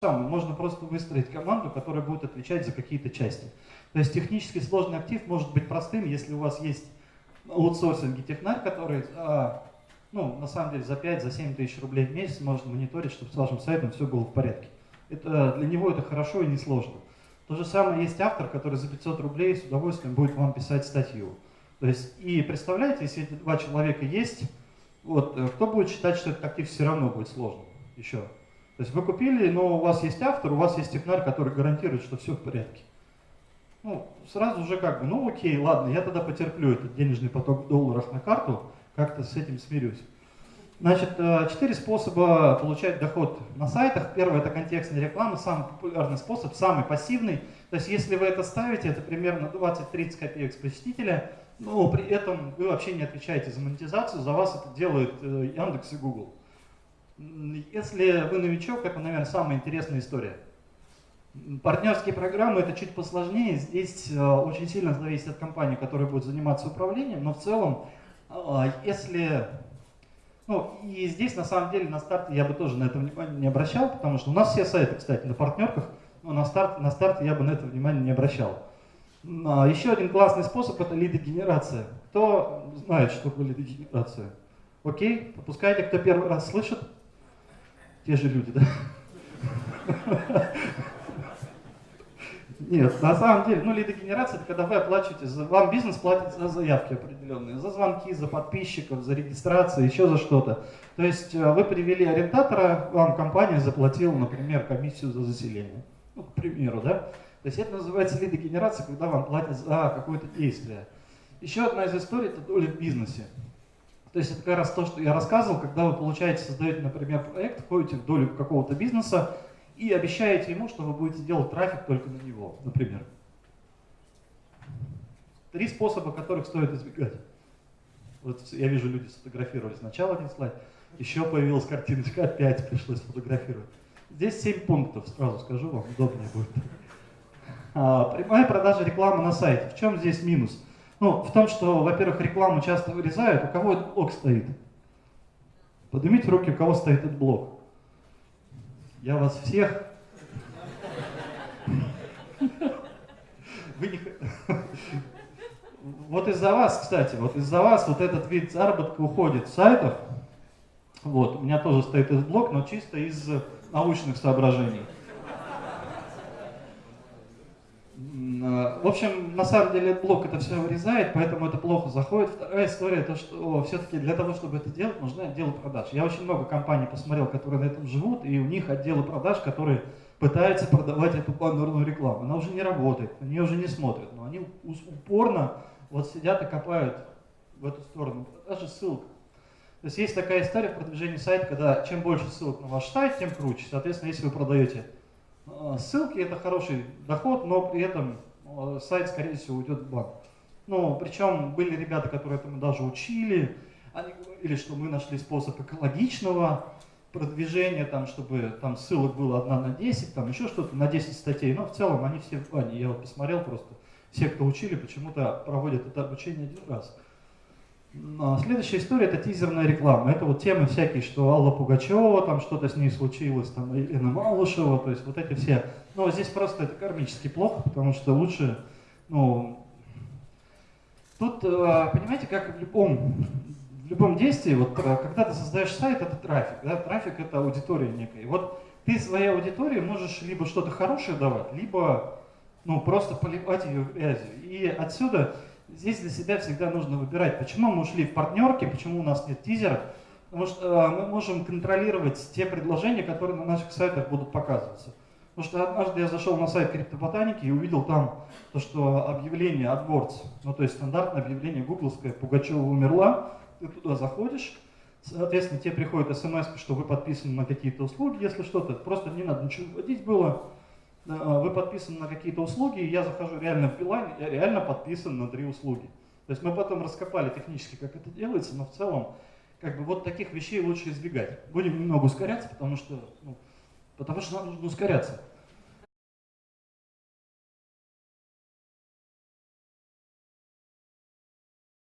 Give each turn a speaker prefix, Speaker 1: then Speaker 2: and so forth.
Speaker 1: самое. Можно просто выстроить команду, которая будет отвечать за какие-то части. То есть технически сложный актив может быть простым, если у вас есть аутсорсинги технарь, который а, ну, на самом деле за 5-7 за тысяч рублей в месяц может мониторить, чтобы с вашим сайтом все было в порядке. Это, для него это хорошо и несложно. То же самое есть автор, который за 500 рублей с удовольствием будет вам писать статью. То есть, и представляете, если эти два человека есть, вот, э, кто будет считать, что этот актив все равно будет сложным еще? То есть вы купили, но у вас есть автор, у вас есть технарь, который гарантирует, что все в порядке. Ну, сразу же как бы, ну окей, ладно, я тогда потерплю этот денежный поток в долларах на карту, как-то с этим смирюсь. Значит, э, четыре способа получать доход на сайтах. Первый – это контекстная реклама, самый популярный способ, самый пассивный. То есть, если вы это ставите, это примерно 20-30 копеек с посетителя, но при этом вы вообще не отвечаете за монетизацию, за вас это делают э, Яндекс и Google. Если вы новичок, это, наверное, самая интересная история. Партнерские программы это чуть посложнее. Здесь э, очень сильно зависит от компании, которая будет заниматься управлением, но в целом, э, если... Ну, и здесь, на самом деле, на старте я бы тоже на это внимание не обращал, потому что у нас все сайты, кстати, на партнерках, но на старте, на старте я бы на это внимание не обращал. А, еще один классный способ – это лидогенерация. Кто знает, что такое лидогенерация? Окей, попускайте, кто первый раз слышит те же люди, да? Нет, на самом деле, ну, лидогенерация, это когда вы оплачиваете, вам бизнес платит за заявки определенные, за звонки, за подписчиков, за регистрацию, еще за что-то. То есть э, вы привели ориентатора, вам компания заплатила, например, комиссию за заселение. Ну, к примеру, да? То есть это называется лидогенерация, когда вам платят за какое-то действие. Еще одна из историй – это доля в бизнесе. То есть это как раз то, что я рассказывал, когда вы получаете, создаете, например, проект, входите в долю какого-то бизнеса и обещаете ему, что вы будете делать трафик только на него, например. Три способа, которых стоит избегать. Вот я вижу, люди сфотографировали сначала один слайд, еще появилась картиночка, опять пришлось фотографировать. Здесь семь пунктов, сразу скажу вам, удобнее будет. А, прямая продажа рекламы на сайте. В чем здесь минус? Ну, в том, что, во-первых, рекламу часто вырезают, у кого этот блок стоит? Поднимите руки, у кого стоит этот блок. Я вас всех... Вы не... Вот из-за вас, кстати, вот из-за вас вот этот вид заработка уходит с сайтов. Вот, у меня тоже стоит этот блок, но чисто из научных соображений. В общем, на самом деле блок это все вырезает, поэтому это плохо заходит. Вторая история, то что все-таки для того, чтобы это делать, нужны отделы продаж. Я очень много компаний посмотрел, которые на этом живут, и у них отделы продаж, которые пытаются продавать эту баннерную рекламу. Она уже не работает, на нее уже не смотрят, но они упорно вот сидят и копают в эту сторону. Даже ссылка. То есть есть такая история в продвижении сайта, когда чем больше ссылок на ваш сайт, тем круче. Соответственно, если вы продаете а, ссылки, это хороший доход, но при этом Э, сайт, скорее всего, уйдет в банк. Ну, причем были ребята, которые этому даже учили, они говорили, что мы нашли способ экологичного продвижения, там, чтобы там ссылок было одна на 10, там еще что-то, на 10 статей, но в целом они все в бане. Я вот посмотрел просто, все, кто учили, почему-то проводят это обучение один раз. А следующая история – это тизерная реклама. Это вот темы всякие, что Алла Пугачева, там что-то с ней случилось, там Елена Малышева, то есть вот эти все. Но здесь просто это кармически плохо, потому что лучше, ну, тут, э, понимаете, как в любом, в любом действии, вот когда ты создаешь сайт, это трафик, да, трафик это аудитория некая. вот ты своей аудитории можешь либо что-то хорошее давать, либо, ну, просто поливать ее грязью. И отсюда здесь для себя всегда нужно выбирать, почему мы ушли в партнерки, почему у нас нет тизера, потому что э, мы можем контролировать те предложения, которые на наших сайтах будут показываться. Потому что однажды я зашел на сайт криптоботаники и увидел там то, что объявление AdWords, ну то есть стандартное объявление гугловское, Пугачева умерла, ты туда заходишь, соответственно тебе приходит смс, что вы подписаны на какие-то услуги, если что-то, просто не надо ничего вводить было, вы подписаны на какие-то услуги, и я захожу реально в Билайн, я реально подписан на три услуги. То есть мы потом раскопали технически, как это делается, но в целом, как бы вот таких вещей лучше избегать. Будем немного ускоряться, потому что, ну, потому что нам нужно ускоряться.